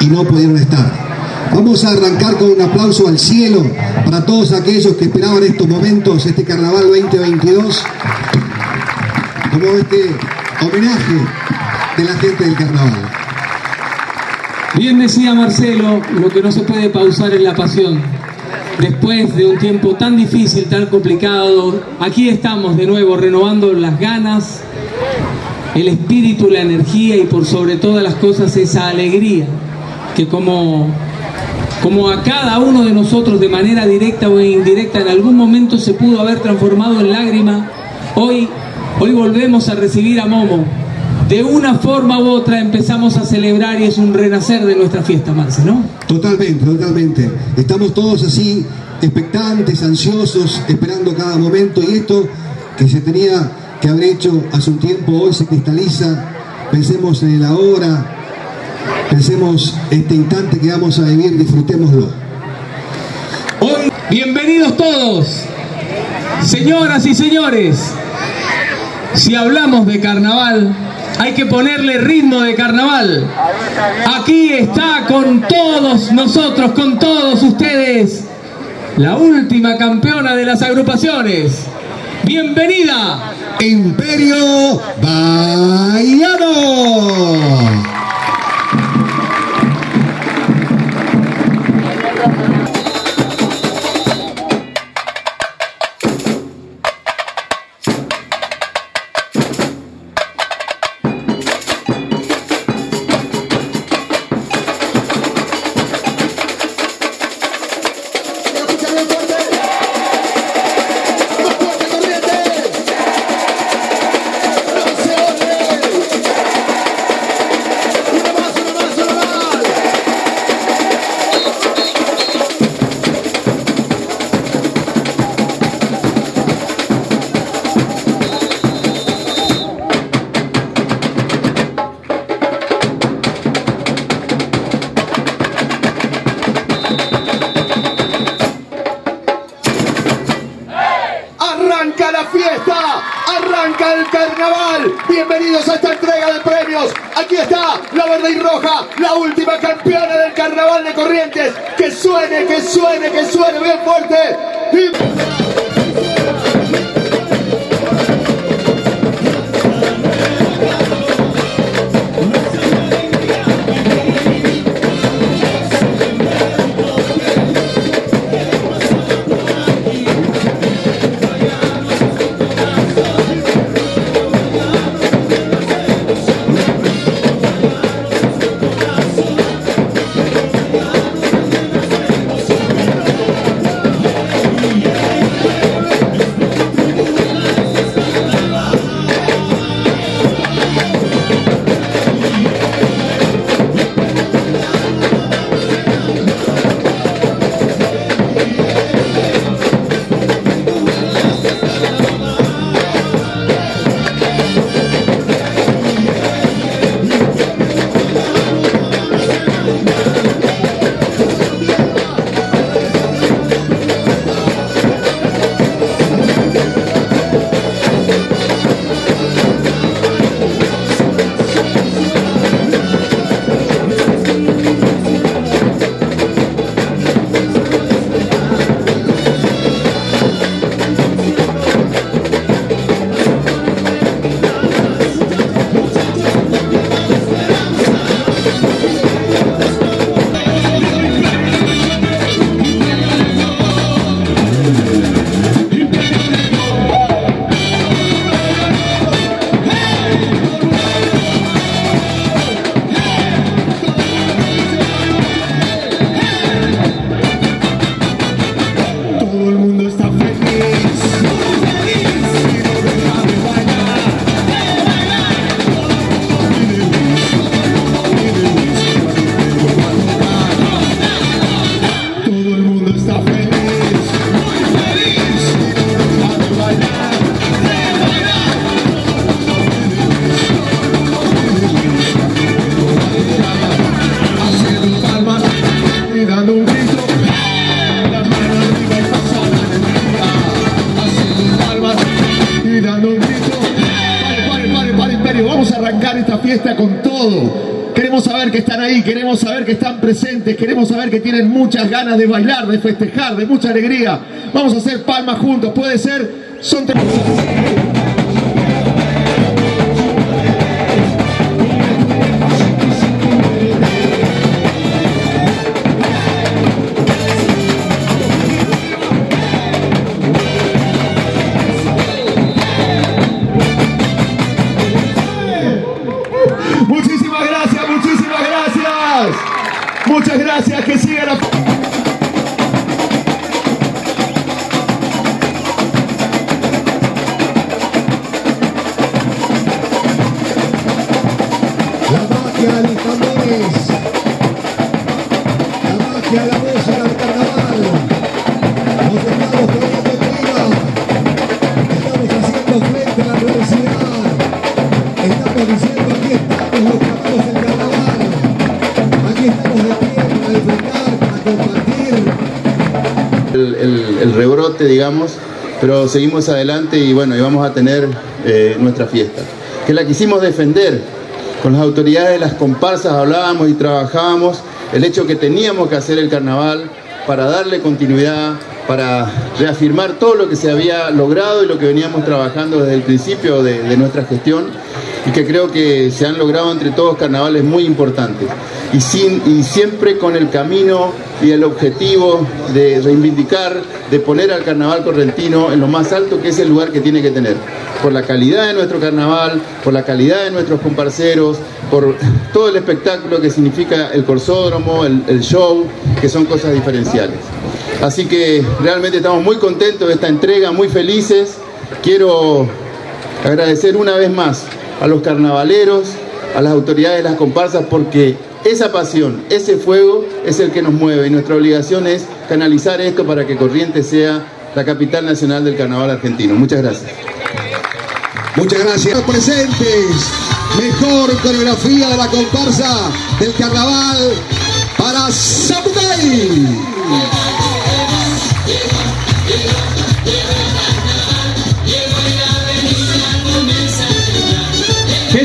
y no pudieron estar. Vamos a arrancar con un aplauso al cielo para todos aquellos que esperaban estos momentos, este Carnaval 2022, como este homenaje de la gente del Carnaval. Bien decía Marcelo, lo que no se puede pausar es la pasión. Después de un tiempo tan difícil, tan complicado, aquí estamos de nuevo renovando las ganas, el espíritu, la energía y por sobre todas las cosas esa alegría que como, como a cada uno de nosotros de manera directa o indirecta en algún momento se pudo haber transformado en lágrima, hoy, hoy volvemos a recibir a Momo. De una forma u otra empezamos a celebrar y es un renacer de nuestra fiesta, Marce, ¿no? Totalmente, totalmente. Estamos todos así, expectantes, ansiosos, esperando cada momento y esto que se tenía que haber hecho hace un tiempo, hoy se cristaliza. Pensemos en el ahora, pensemos este instante que vamos a vivir, disfrutémoslo. Hoy, bienvenidos todos, señoras y señores. Si hablamos de carnaval, hay que ponerle ritmo de carnaval. Aquí está con todos nosotros, con todos ustedes, la última campeona de las agrupaciones. Bienvenida, Imperio Bayano. fiesta, arranca el carnaval. Bienvenidos a esta entrega de premios. Aquí está la verde y roja, la última campeona del carnaval de Corrientes. Que suene, que suene, que suene bien fuerte. Queremos saber que están presentes, queremos saber que tienen muchas ganas de bailar, de festejar, de mucha alegría. Vamos a hacer palmas juntos, puede ser, son Muchísimas Muchas gracias, que siga la... digamos, pero seguimos adelante y bueno, y vamos a tener eh, nuestra fiesta, que la quisimos defender. Con las autoridades de las comparsas hablábamos y trabajábamos el hecho que teníamos que hacer el carnaval para darle continuidad, para reafirmar todo lo que se había logrado y lo que veníamos trabajando desde el principio de, de nuestra gestión y que creo que se han logrado entre todos carnavales muy importantes y, sin, y siempre con el camino y el objetivo de reivindicar, de poner al carnaval correntino en lo más alto que es el lugar que tiene que tener, por la calidad de nuestro carnaval, por la calidad de nuestros comparceros, por todo el espectáculo que significa el corsódromo, el, el show, que son cosas diferenciales. Así que realmente estamos muy contentos de esta entrega, muy felices. Quiero agradecer una vez más a los carnavaleros, a las autoridades de las comparsas, porque esa pasión, ese fuego es el que nos mueve y nuestra obligación es canalizar esto para que Corrientes sea la capital nacional del carnaval argentino. Muchas gracias. Muchas gracias. Presentes, mejor coreografía de la comparsa del carnaval para Zapucay.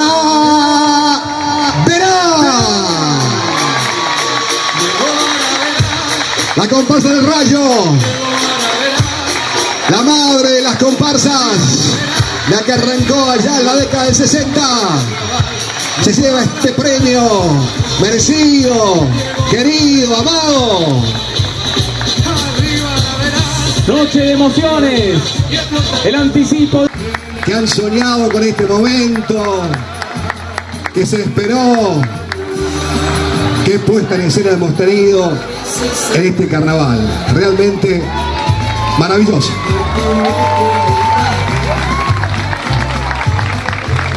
Ah, verá. La comparsa del rayo. La madre de las comparsas, la que arrancó allá en la década del 60, se lleva este premio merecido, querido, amado. Noche de emociones. El anticipo. Que han soñado con este momento, que se esperó, qué puesta en escena hemos tenido en este carnaval. Realmente maravilloso.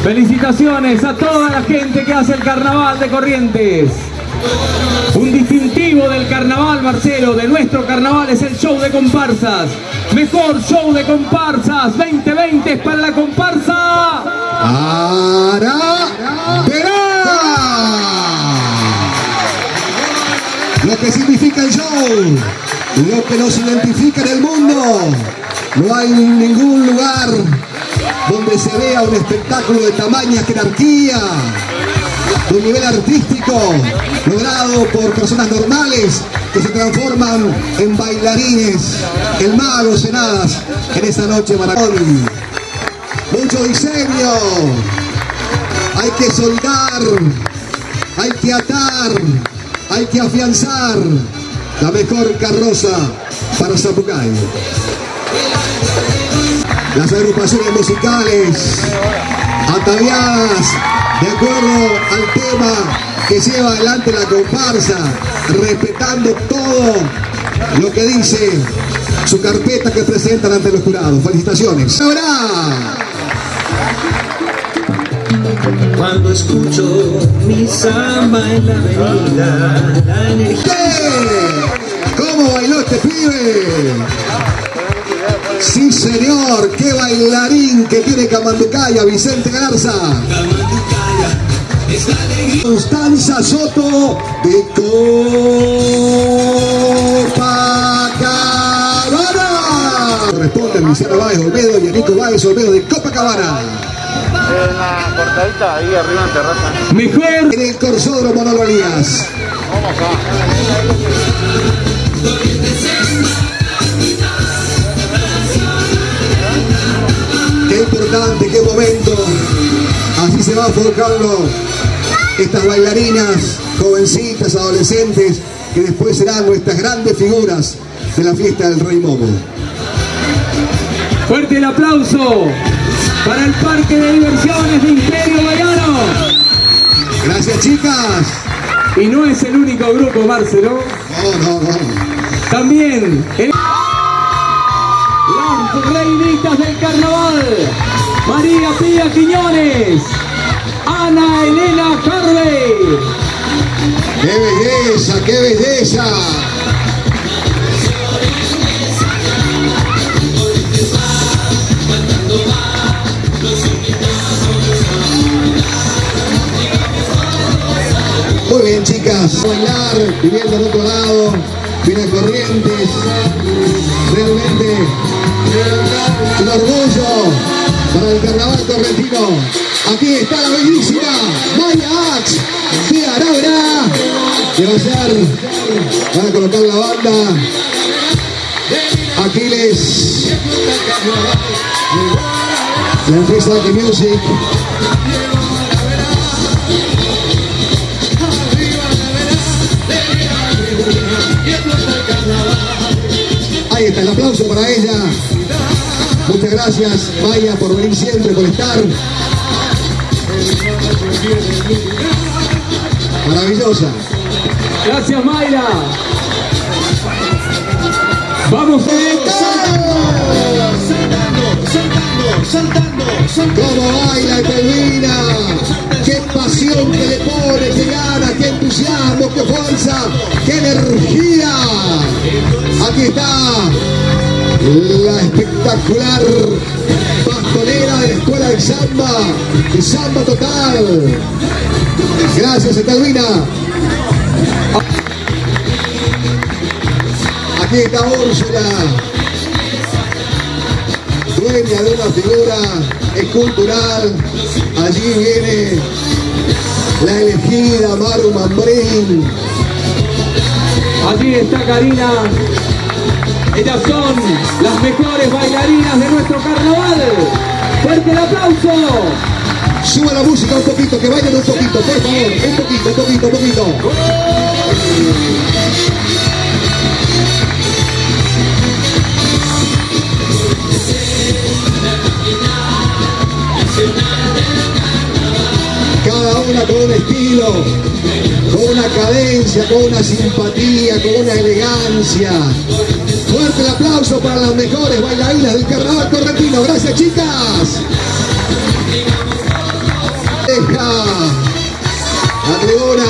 Felicitaciones a toda la gente que hace el carnaval de Corrientes. Un distintivo del carnaval, Marcelo, de nuestro carnaval es el show de comparsas. Mejor show de comparsas 2020 es para la comparsa. Ara lo que significa el show, lo que nos identifica en el mundo. No hay ningún lugar donde se vea un espectáculo de tamaña jerarquía, de un nivel artístico logrado por personas normales que se transforman en bailarines, en magos, en hadas en esa noche maratón mucho diseño. Hay que soldar, hay que atar, hay que afianzar la mejor carroza para Zapucay. Las agrupaciones musicales ataviadas de acuerdo al tema que lleva adelante la comparsa, respetando todo lo que dice su carpeta que presentan ante los jurados. Felicitaciones. Ahora. Cuando escucho mi samba en la avenida, la energía ¿Qué? ¿Cómo bailó este pibe? Sí, señor, qué bailarín que tiene Camanducaya, Vicente Garza. Constanza Soto de Copacabana. Responden Luciano Báez Olmedo y Nico Báez Olmedo de Copacabana. En la cortadita, ahí arriba en terraza. Mejor En el Corsódromo Manolo Elías. Qué importante, qué momento. Así se va forjando estas bailarinas, jovencitas, adolescentes, que después serán nuestras grandes figuras de la fiesta del Rey Momo. fuerte el aplauso para el Parque de Diversiones de Imperio Bayano. Gracias chicas. Y no es el único grupo, Marcelo. No, no, no. También el- las reinitas del carnaval. María Pía Quiñones. Ana Elena Carvey. ¡Qué belleza, qué belleza! Muy bien, chicas. Bailar, viviendo en otro lado, vienen corrientes. Realmente Aquí está la bellísima Maya Ax de Arabra, que va a ser, van a colocar la banda. Aquiles, la empresa de Music. Ahí está el aplauso para ella. Muchas gracias, Maya, por venir siempre, por estar. Maravillosa. Gracias Mayra. Vamos ¿Cómo baila Telvina? ¡Qué pasión que le pone, qué gana, qué entusiasmo, qué fuerza, qué energía! Aquí está la espectacular pastonera de la escuela de samba, de samba total. Gracias, Etelvina. Aquí está Úrsula, dueña de una figura escultural. Allí viene la elegida Maru Mambrín. Allí está Karina. Ellas son las mejores bailarinas de nuestro carnaval. Fuerte el aplauso. Suba la música un poquito, que vayan un poquito, por favor. Un poquito, un poquito, un poquito. Cada una con un estilo, con una cadencia, con una simpatía, con una elegancia. Fuerte el aplauso para las mejores bailarinas del carnaval correntino. Gracias, chicas. Deja la tribuna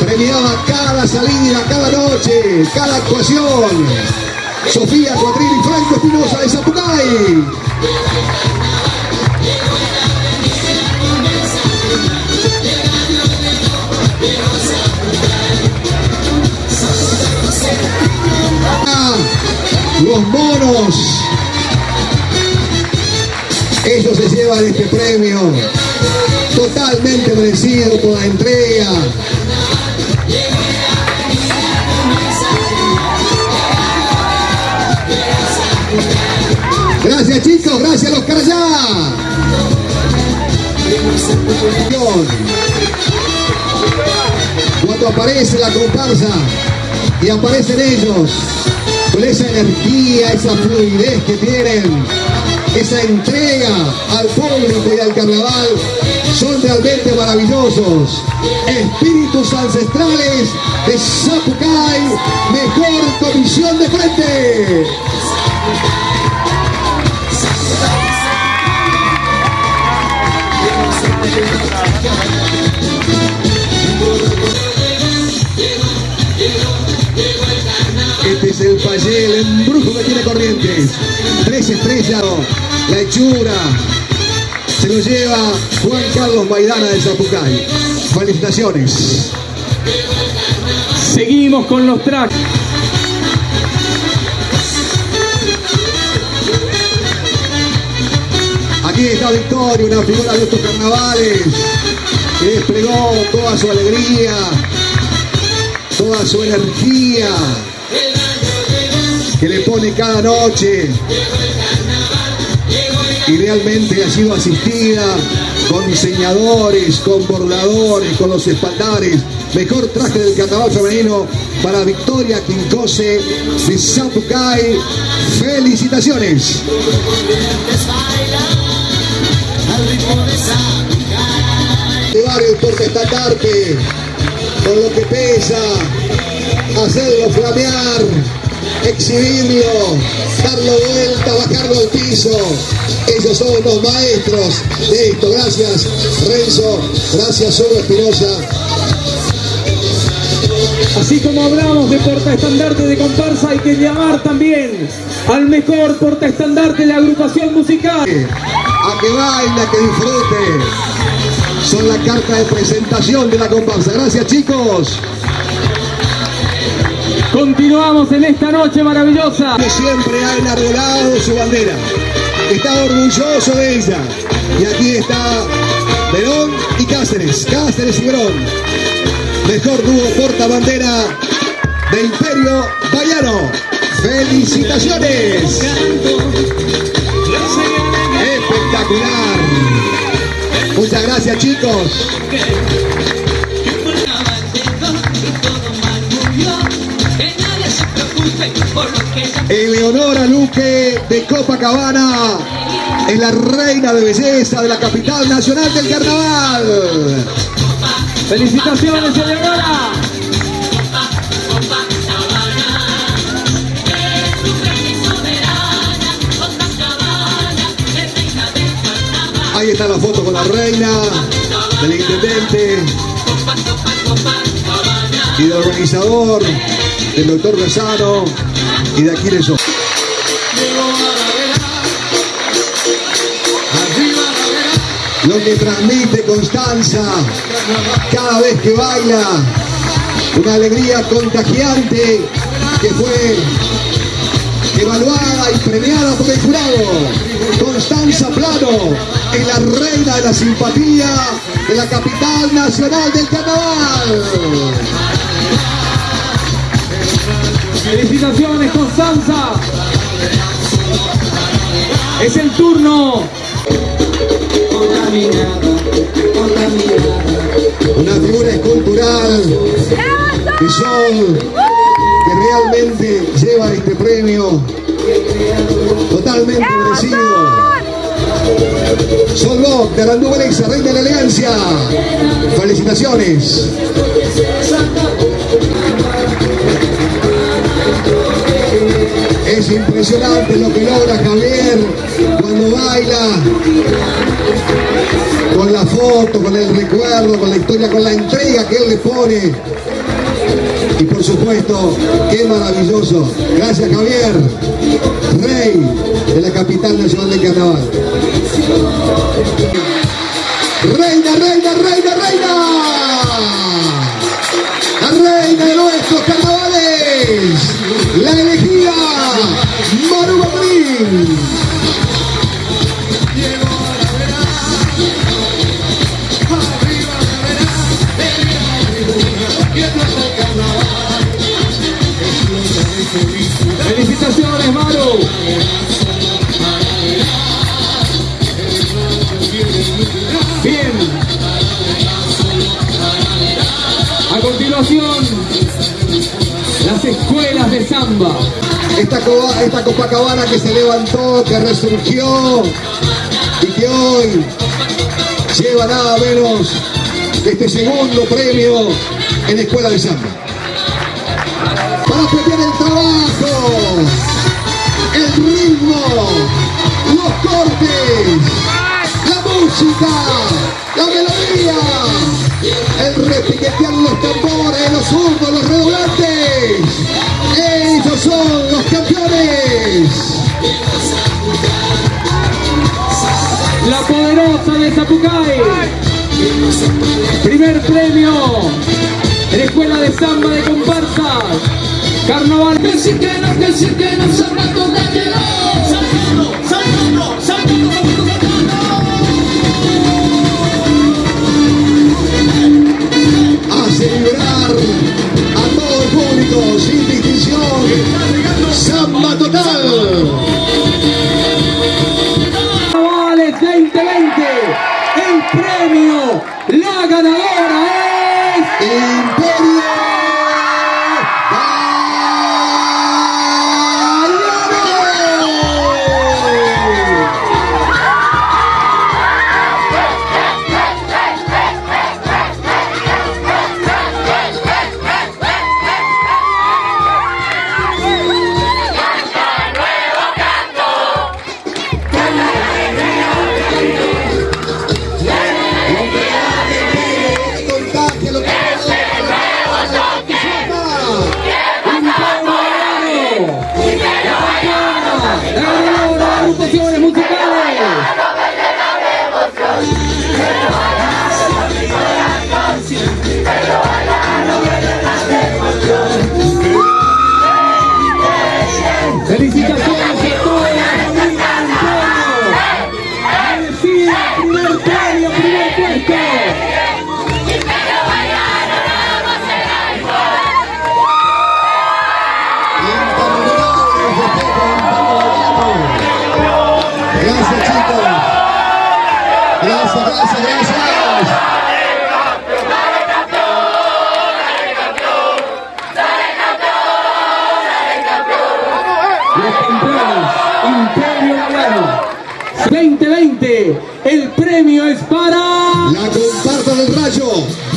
premiaba cada salida, cada noche, cada actuación. Sofía Cuadril y Franco Espinosa de Zapucay. Los monos. Ellos se llevan este premio totalmente merecido por la entrega. Gracias chicos, gracias los Carayá. Cuando aparece la comparsa y aparecen ellos con esa energía, esa fluidez que tienen, esa entrega al público y al carnaval, son realmente maravillosos. Espíritus ancestrales de Zapucay, mejor comisión de frente. Es el embrujo que tiene Corrientes. Tres estrellas, la hechura. Se lo lleva Juan Carlos Maidana de Zapucay. Felicitaciones. Seguimos con los tracks. Aquí está Victoria, una figura de estos carnavales, que desplegó toda su alegría, toda su energía, que le pone cada noche y realmente ha sido asistida con diseñadores, con bordadores, con los espaldares. Mejor traje del carnaval femenino para Victoria Quincose de Zapucay. ¡Felicitaciones! Llevar el portaestandarte con lo que pesa, hacerlo flamear, exhibirlo, darlo vuelta, bajarlo al piso. Ellos son los maestros de esto. Gracias Renzo, gracias Hugo Espinosa. Así como hablamos de portaestandarte de comparsa, hay que llamar también al mejor portaestandarte de la agrupación musical. A que baile, a que disfrute. Son la carta de presentación de la comparsa. Gracias chicos. Continuamos en esta noche maravillosa. que siempre ha enarbolado su bandera. Está orgulloso de ella. Y aquí está Verón y Cáceres. Cáceres y Verón. Mejor dúo porta bandera de Imperio Bayano. ¡Felicitaciones! Espectacular. Muchas gracias chicos. Eleonora Luque de Copacabana es la reina de belleza de la capital nacional del carnaval. Felicitaciones, Eleonora. Ahí está la foto con la reina, del intendente y del organizador, del doctor Rosano y de Aquiles Ojo. Lo que transmite Constanza cada vez que baila, una alegría contagiante que fue evaluada y premiada por el jurado. Constanza Plano es la reina de la simpatía de la capital nacional del carnaval. Felicitaciones, Constanza. Es el turno. Una figura escultural de sol que realmente lleva este premio totalmente merecido. Sol Bock de Arandú Valencia, reina de la elegancia. Felicitaciones. Es impresionante lo que logra Javier cuando baila, con la foto, con el recuerdo, con la historia, con la entrega que él le pone. Y por supuesto, qué maravilloso. Gracias Javier, rey de la capital nacional del carnaval. Reina, reina, se levantó, que resurgió y que hoy lleva nada menos que este segundo premio en Escuela de Samba. Para premiar el trabajo, el ritmo, los cortes, la música, la melodía, el repiquetear los tambores, los zurdos, los redoblantes. Ellos son los campeones. La poderosa de Zapucay. Primer premio en Escuela de Samba de Comparsa. Carnaval que sí que nos habla toda ¡Vale 2020! ¡El premio! ¡La ganadora!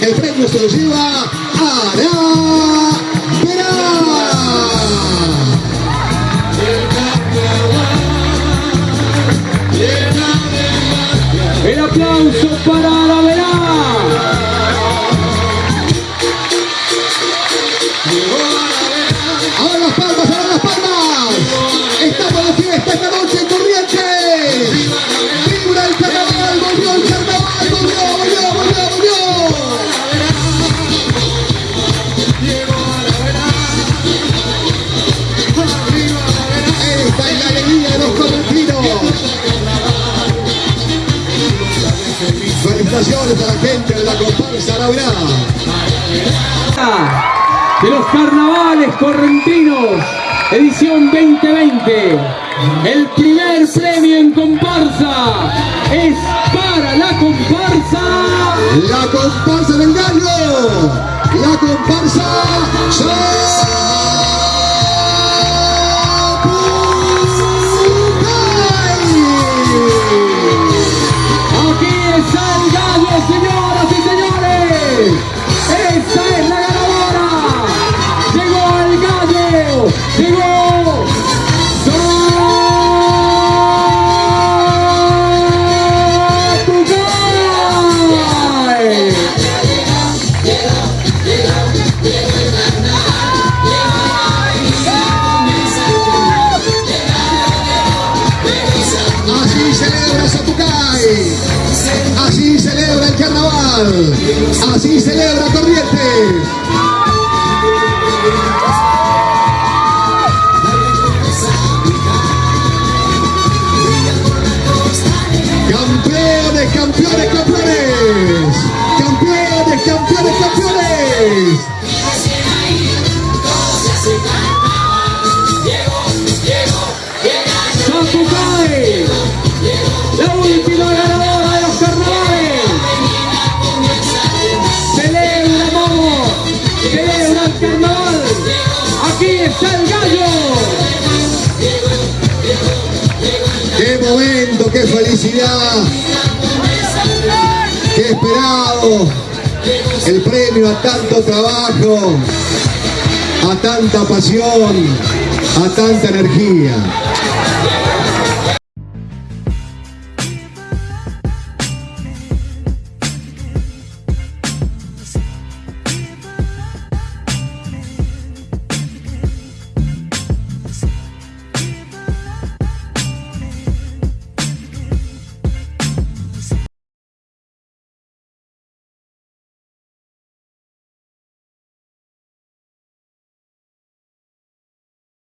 El premio se lo lleva Ara Verá. El aplauso para Felicitaciones a la gente de la comparsa Laura. de los carnavales correntinos, edición 2020. El primer premio en comparsa es para la comparsa. La comparsa del gallo. La comparsa señores. Esta es Así celebra Corrientes. Aquí está el gallo. ¡Qué momento, qué felicidad! ¡Qué esperado! El premio a tanto trabajo, a tanta pasión, a tanta energía.